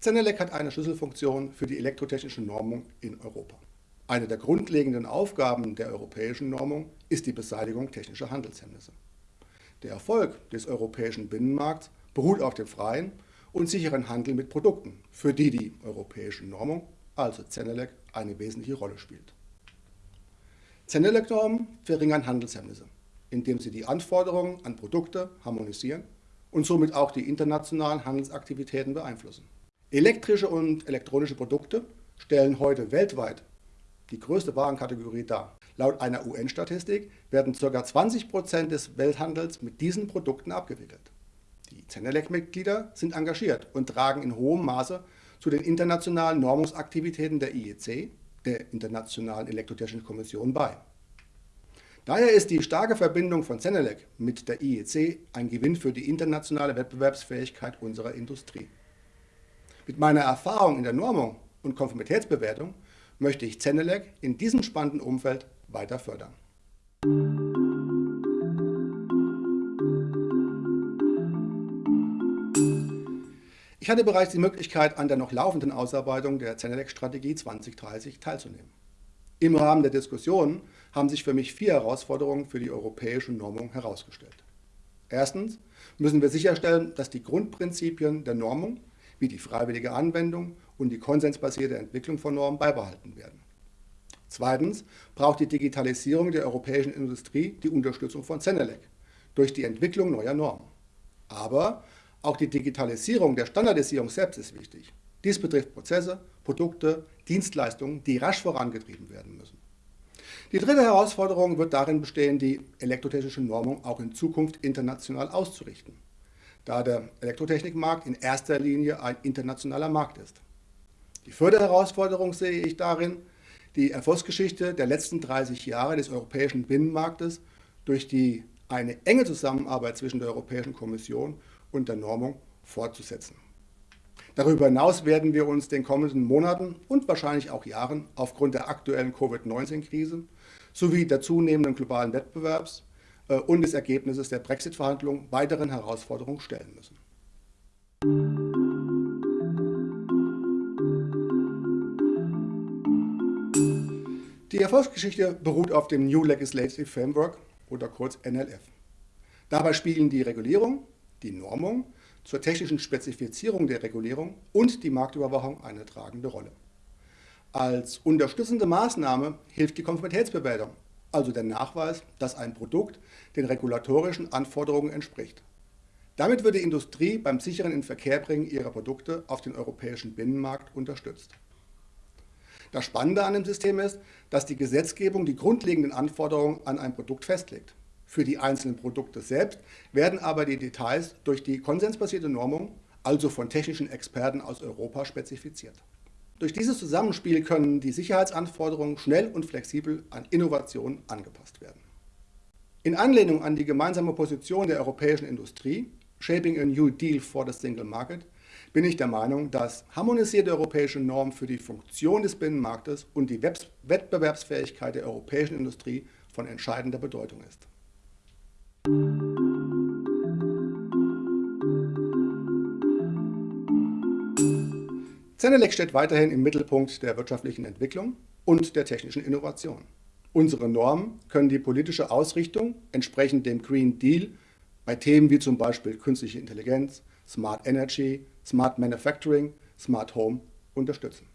Zenelec hat eine Schlüsselfunktion für die elektrotechnische Normung in Europa. Eine der grundlegenden Aufgaben der europäischen Normung ist die Beseitigung technischer Handelshemmnisse. Der Erfolg des europäischen Binnenmarkts beruht auf dem freien und sicheren Handel mit Produkten, für die die europäische Normung, also Zenelec, eine wesentliche Rolle spielt. Zenelec-Normen verringern Handelshemmnisse, indem sie die Anforderungen an Produkte harmonisieren und somit auch die internationalen Handelsaktivitäten beeinflussen. Elektrische und elektronische Produkte stellen heute weltweit die größte Warenkategorie dar. Laut einer UN-Statistik werden ca. 20% des Welthandels mit diesen Produkten abgewickelt. Die Zenelec-Mitglieder sind engagiert und tragen in hohem Maße zu den internationalen Normungsaktivitäten der IEC, der Internationalen Elektrotechnischen Kommission, bei. Daher ist die starke Verbindung von Zenelec mit der IEC ein Gewinn für die internationale Wettbewerbsfähigkeit unserer Industrie. Mit meiner Erfahrung in der Normung und Konformitätsbewertung möchte ich Zenelec in diesem spannenden Umfeld weiter fördern. Ich hatte bereits die Möglichkeit, an der noch laufenden Ausarbeitung der Zenelec-Strategie 2030 teilzunehmen. Im Rahmen der Diskussionen haben sich für mich vier Herausforderungen für die europäische Normung herausgestellt. Erstens müssen wir sicherstellen, dass die Grundprinzipien der Normung wie die freiwillige Anwendung und die konsensbasierte Entwicklung von Normen beibehalten werden. Zweitens braucht die Digitalisierung der europäischen Industrie die Unterstützung von Zenelec durch die Entwicklung neuer Normen. Aber auch die Digitalisierung der Standardisierung selbst ist wichtig. Dies betrifft Prozesse, Produkte, Dienstleistungen, die rasch vorangetrieben werden müssen. Die dritte Herausforderung wird darin bestehen, die elektrotechnische Normung auch in Zukunft international auszurichten da der Elektrotechnikmarkt in erster Linie ein internationaler Markt ist. Die vierte Herausforderung sehe ich darin, die Erfolgsgeschichte der letzten 30 Jahre des europäischen Binnenmarktes durch die eine enge Zusammenarbeit zwischen der Europäischen Kommission und der Normung fortzusetzen. Darüber hinaus werden wir uns den kommenden Monaten und wahrscheinlich auch Jahren aufgrund der aktuellen Covid-19-Krise sowie der zunehmenden globalen Wettbewerbs äh, und des Ergebnisses der Brexit-Verhandlungen weiteren Herausforderungen stellen müssen. Die Erfolgsgeschichte beruht auf dem New Legislative Framework oder kurz NLF. Dabei spielen die Regulierung, die Normung zur technischen Spezifizierung der Regulierung und die Marktüberwachung eine tragende Rolle. Als unterstützende Maßnahme hilft die Konformitätsbewertung also der Nachweis, dass ein Produkt den regulatorischen Anforderungen entspricht. Damit wird die Industrie beim sicheren Inverkehrbringen ihrer Produkte auf den europäischen Binnenmarkt unterstützt. Das Spannende an dem System ist, dass die Gesetzgebung die grundlegenden Anforderungen an ein Produkt festlegt. Für die einzelnen Produkte selbst werden aber die Details durch die konsensbasierte Normung, also von technischen Experten aus Europa, spezifiziert. Durch dieses Zusammenspiel können die Sicherheitsanforderungen schnell und flexibel an Innovationen angepasst werden. In Anlehnung an die gemeinsame Position der europäischen Industrie, Shaping a New Deal for the Single Market, bin ich der Meinung, dass harmonisierte europäische Normen für die Funktion des Binnenmarktes und die Wettbewerbsfähigkeit der europäischen Industrie von entscheidender Bedeutung ist. Zenelec steht weiterhin im Mittelpunkt der wirtschaftlichen Entwicklung und der technischen Innovation. Unsere Normen können die politische Ausrichtung entsprechend dem Green Deal bei Themen wie zum Beispiel künstliche Intelligenz, Smart Energy, Smart Manufacturing, Smart Home unterstützen.